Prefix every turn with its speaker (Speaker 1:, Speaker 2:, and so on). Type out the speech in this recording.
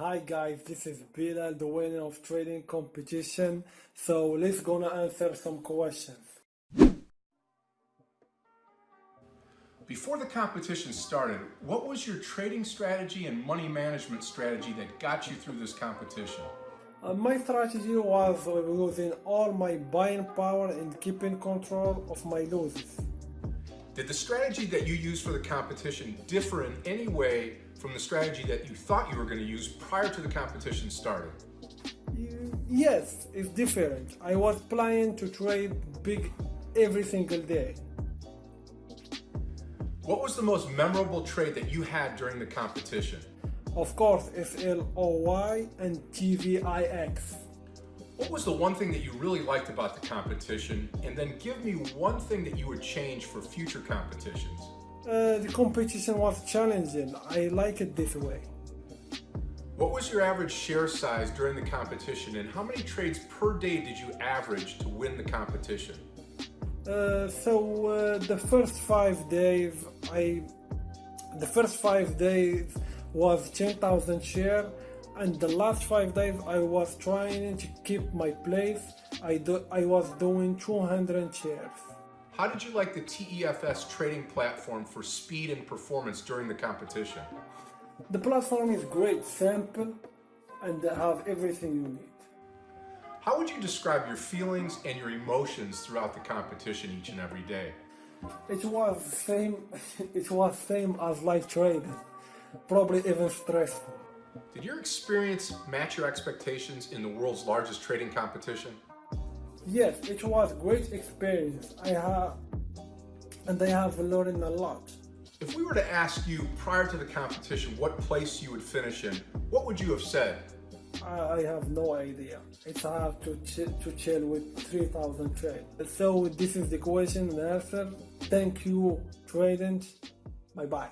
Speaker 1: Hi guys, this is Bilal, the winner of trading competition. So let's gonna answer some questions.
Speaker 2: Before the competition started, what was your trading strategy and money management strategy that got you through this competition?
Speaker 1: Uh, my strategy was using all my buying power and keeping control of my losses.
Speaker 2: Did the strategy that you used for the competition differ in any way from the strategy that you thought you were going to use prior to the competition starting?
Speaker 1: Yes, it's different. I was planning to trade big every single day.
Speaker 2: What was the most memorable trade that you had during the competition?
Speaker 1: Of course, SLOY and TVIX.
Speaker 2: What was the one thing that you really liked about the competition? And then give me one thing that you would change for future competitions.
Speaker 1: Uh, the competition was challenging. I like it this way.
Speaker 2: What was your average share size during the competition and how many trades per day did you average to win the competition?
Speaker 1: Uh, so uh, the first five days, I the first five days was 10,000 share, and the last five days I was trying to keep my place. I do, I was doing 200 shares.
Speaker 2: How did you like the TEFS trading platform for speed and performance during the competition?
Speaker 1: The platform is great, simple, and they have everything you need.
Speaker 2: How would you describe your feelings and your emotions throughout the competition each and every day?
Speaker 1: It was same. It was same as live trading, probably even stressful.
Speaker 2: Did your experience match your expectations in the world's largest trading competition?
Speaker 1: Yes, it was a great experience. I have, and I have learned a lot.
Speaker 2: If we were to ask you prior to the competition what place you would finish in, what would you have said?
Speaker 1: I have no idea. It's hard to, ch to chill with 3000 trades. So this is the question and answer. Thank you, traders. Bye bye.